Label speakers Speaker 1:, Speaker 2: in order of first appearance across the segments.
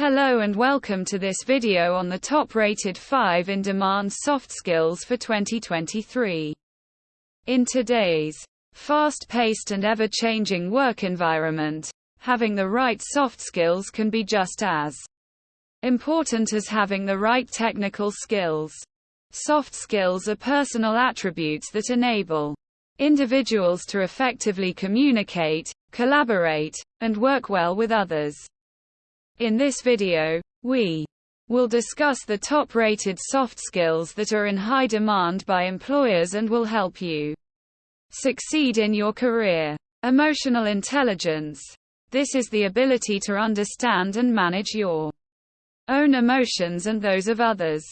Speaker 1: Hello and welcome to this video on the top-rated 5 in-demand soft skills for 2023. In today's fast-paced and ever-changing work environment, having the right soft skills can be just as important as having the right technical skills. Soft skills are personal attributes that enable individuals to effectively communicate, collaborate, and work well with others. In this video, we will discuss the top-rated soft skills that are in high demand by employers and will help you succeed in your career. Emotional intelligence. This is the ability to understand and manage your own emotions and those of others.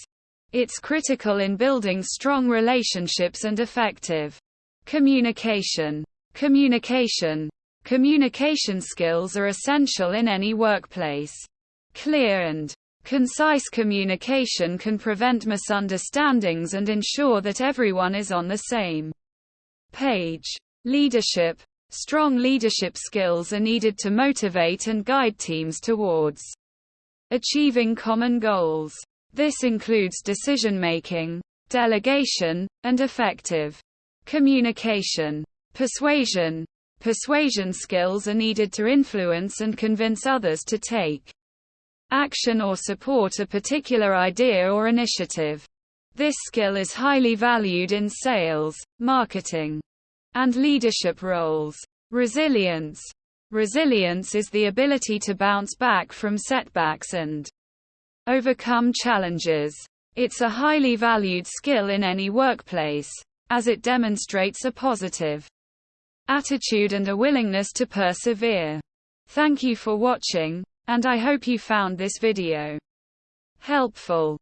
Speaker 1: It's critical in building strong relationships and effective communication. Communication Communication skills are essential in any workplace. Clear and concise communication can prevent misunderstandings and ensure that everyone is on the same page. Leadership. Strong leadership skills are needed to motivate and guide teams towards achieving common goals. This includes decision making, delegation, and effective communication. Persuasion. Persuasion skills are needed to influence and convince others to take action or support a particular idea or initiative. This skill is highly valued in sales, marketing, and leadership roles. Resilience. Resilience is the ability to bounce back from setbacks and overcome challenges. It's a highly valued skill in any workplace, as it demonstrates a positive attitude and a willingness to persevere. Thank you for watching, and I hope you found this video helpful.